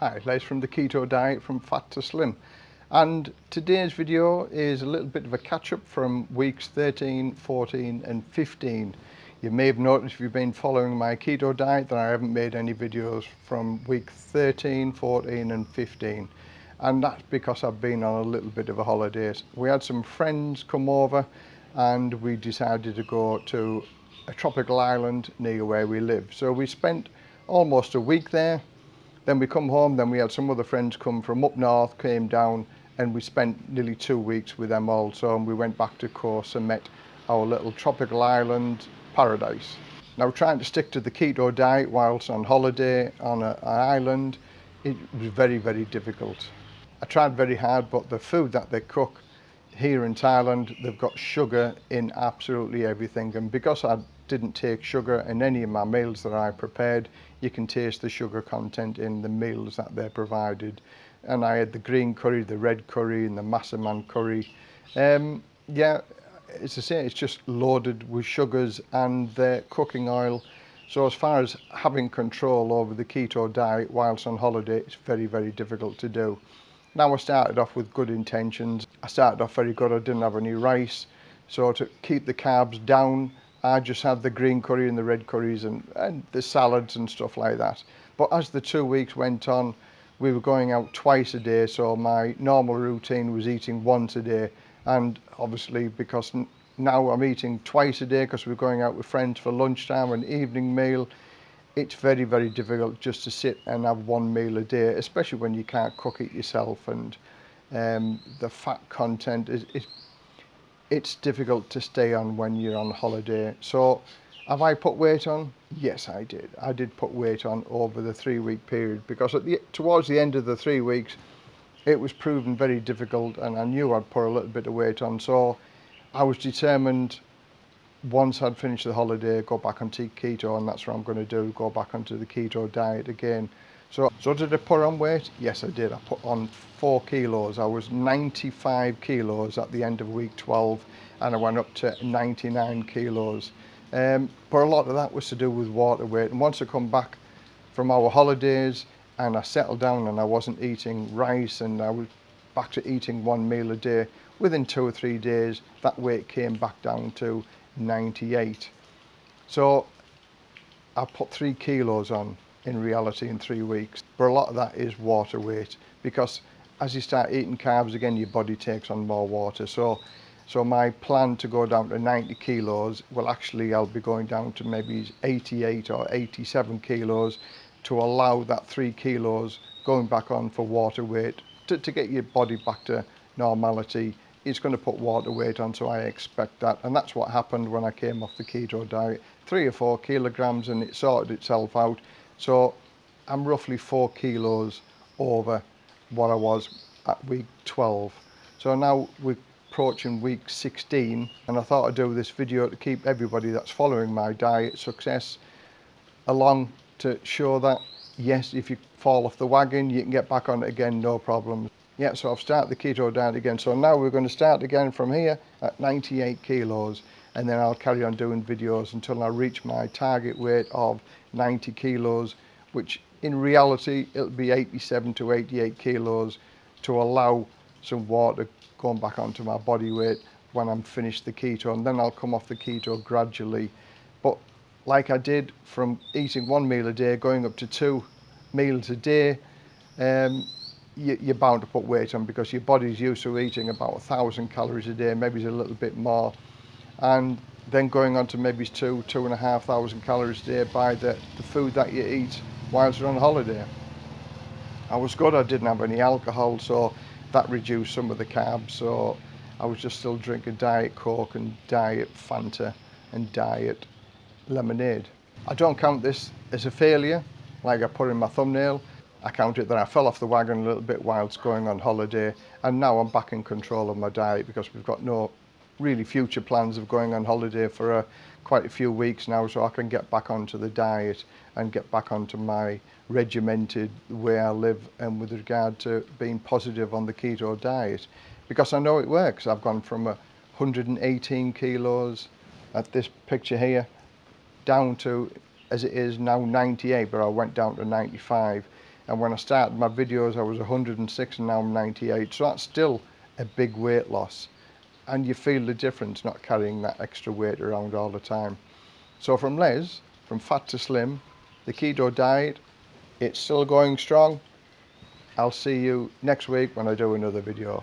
Hi, Les from the Keto Diet from Fat to Slim. And today's video is a little bit of a catch up from weeks 13, 14 and 15. You may have noticed if you've been following my keto diet that I haven't made any videos from week 13, 14 and 15. And that's because I've been on a little bit of a holiday. We had some friends come over and we decided to go to a tropical island near where we live. So we spent almost a week there Then we come home, then we had some other friends come from up north, came down and we spent nearly two weeks with them also and we went back to course and met our little tropical island paradise. Now trying to stick to the keto diet whilst on holiday on a, an island, it was very, very difficult. I tried very hard, but the food that they cook here in Thailand, they've got sugar in absolutely everything. And because I didn't take sugar in any of my meals that I prepared, you can taste the sugar content in the meals that they're provided. And I had the green curry, the red curry, and the massaman curry. Um, yeah, it's the same, it's just loaded with sugars and the cooking oil. So as far as having control over the keto diet whilst on holiday, it's very, very difficult to do. Now I started off with good intentions. I started off very good, I didn't have any rice. So to keep the carbs down, I just had the green curry and the red curries and, and the salads and stuff like that. But as the two weeks went on, we were going out twice a day. So my normal routine was eating once a day. And obviously because now I'm eating twice a day because we're going out with friends for lunchtime and evening meal, it's very, very difficult just to sit and have one meal a day, especially when you can't cook it yourself and um, the fat content is, is it's difficult to stay on when you're on holiday. So have I put weight on? Yes, I did. I did put weight on over the three week period because at the, towards the end of the three weeks, it was proven very difficult and I knew I'd put a little bit of weight on. So I was determined once I'd finished the holiday, go back take keto, and that's what I'm going to do, go back onto the keto diet again. So, so did I put on weight? Yes, I did. I put on four kilos. I was 95 kilos at the end of week 12, and I went up to 99 kilos. Um, but a lot of that was to do with water weight. And once I come back from our holidays and I settled down and I wasn't eating rice and I was back to eating one meal a day, within two or three days, that weight came back down to 98. So I put three kilos on in reality in three weeks. But a lot of that is water weight because as you start eating carbs again, your body takes on more water. So, so my plan to go down to 90 kilos, well, actually I'll be going down to maybe 88 or 87 kilos to allow that three kilos going back on for water weight to, to get your body back to normality it's going to put water weight on, so I expect that. And that's what happened when I came off the keto diet. Three or four kilograms and it sorted itself out. So I'm roughly four kilos over what I was at week 12. So now we're approaching week 16 and I thought I'd do this video to keep everybody that's following my diet success along to show that yes, if you fall off the wagon, you can get back on it again, no problem. Yeah, so I've started the keto diet again. So now we're going to start again from here at 98 kilos and then I'll carry on doing videos until I reach my target weight of 90 kilos, which in reality, it'll be 87 to 88 kilos to allow some water going back onto my body weight when I'm finished the keto and then I'll come off the keto gradually. But like I did from eating one meal a day, going up to two meals a day, um, you, are bound to put weight on because your body's used to eating about a thousand calories a day, maybe a little bit more, and then going on to maybe two, two and a half thousand calories a day by the, the food that you eat whilst you're on holiday. I was good, I didn't have any alcohol, so that reduced some of the carbs. So I was just still drinking Diet Coke and Diet Fanta and Diet Lemonade. I don't count this as a failure, like I put in my thumbnail. I that I fell off the wagon a little bit whilst going on holiday and now I'm back in control of my diet because we've got no really future plans of going on holiday for a, uh, quite a few weeks now so I can get back onto the diet and get back onto my regimented way I live and with regard to being positive on the keto diet because I know it works. I've gone from 118 uh, kilos at this picture here down to as it is now 98 but I went down to 95 and when I started my videos I was 106 and now I'm 98 so that's still a big weight loss and you feel the difference not carrying that extra weight around all the time so from Les from fat to slim the keto diet it's still going strong I'll see you next week when I do another video